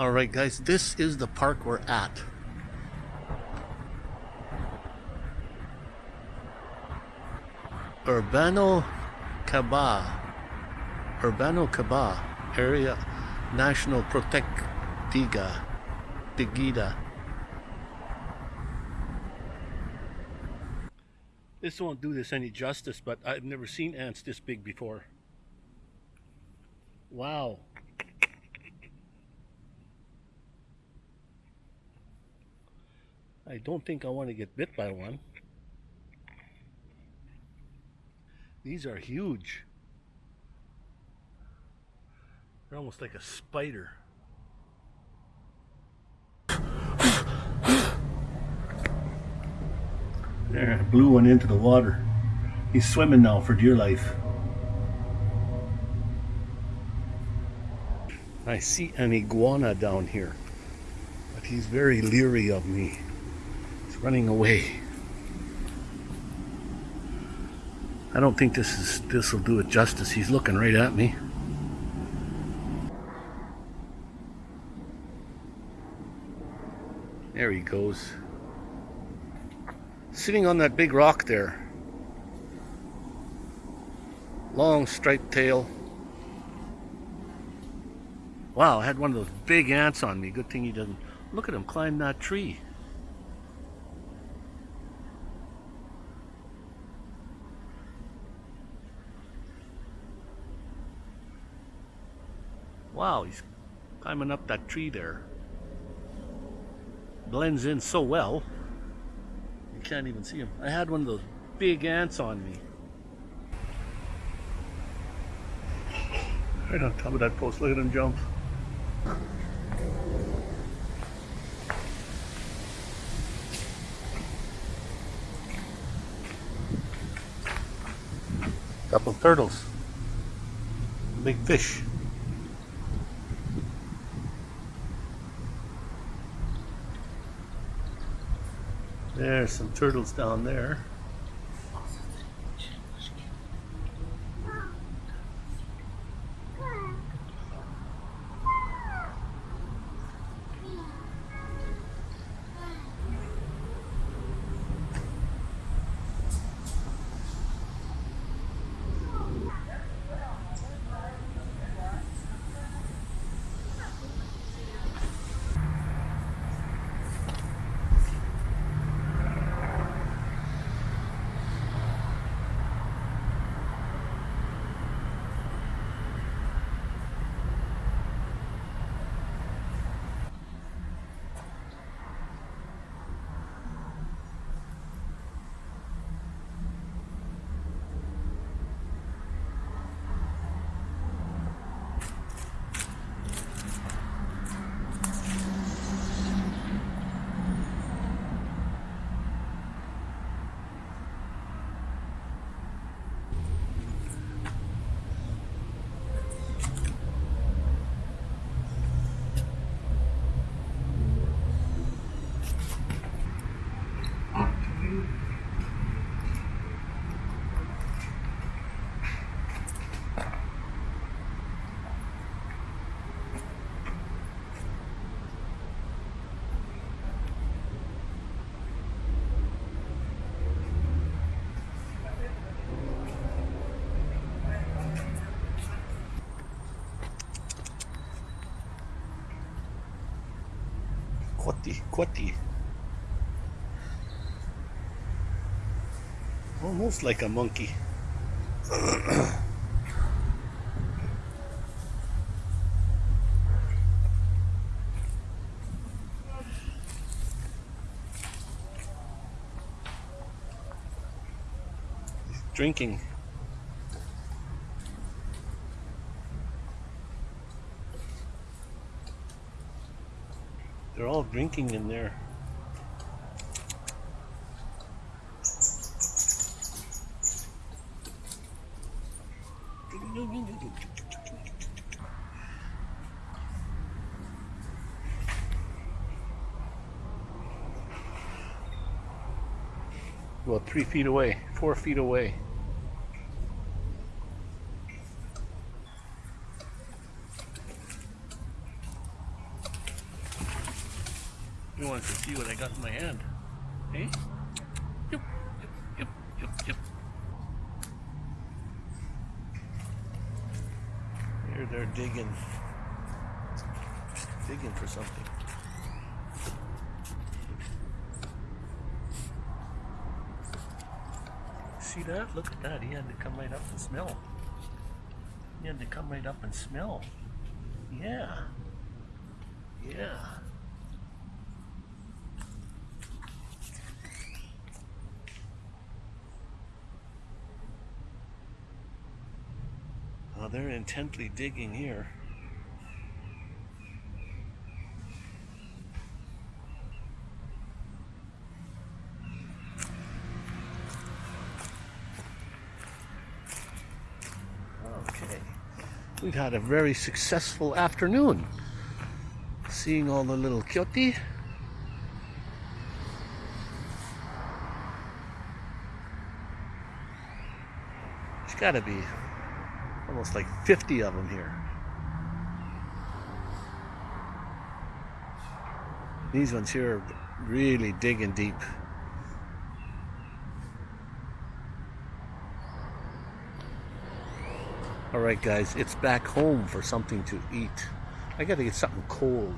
Alright guys, this is the park we're at. Urbano Kabah. Urbano Kabah Area National Protectiga Digida. This won't do this any justice, but I've never seen ants this big before. Wow. I don't think I want to get bit by one. These are huge. They're almost like a spider. There, I blew one into the water. He's swimming now for dear life. I see an iguana down here, but he's very leery of me. Running away. I don't think this is this will do it justice. He's looking right at me. There he goes. Sitting on that big rock there. Long striped tail. Wow, I had one of those big ants on me. Good thing he doesn't. Look at him climb that tree. Wow, he's climbing up that tree there. Blends in so well. You can't even see him. I had one of those big ants on me. Right on top of that post. Look at him jump. Couple turtles. Big fish. There's some turtles down there. Coati, coati. Almost like a monkey. Drinking. Drinking in there. Well, three feet away, four feet away. He wants to see what I got in my hand. Hey? Yep, yep, yep, yep, yep. Here they're digging. Digging for something. See that? Look at that. He had to come right up and smell. He had to come right up and smell. Yeah. Yeah. Oh, they're intently digging here. Okay. We've had a very successful afternoon. Seeing all the little coati. There's got to be almost like 50 of them here. These ones here are really digging deep. All right, guys, it's back home for something to eat. I gotta get something cold.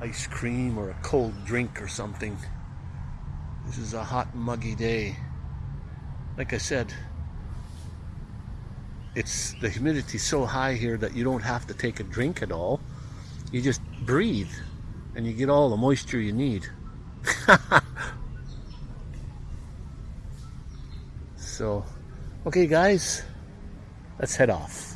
Ice cream or a cold drink or something. This is a hot, muggy day. Like I said, it's the humidity so high here that you don't have to take a drink at all. You just breathe and you get all the moisture you need. so, okay guys, let's head off.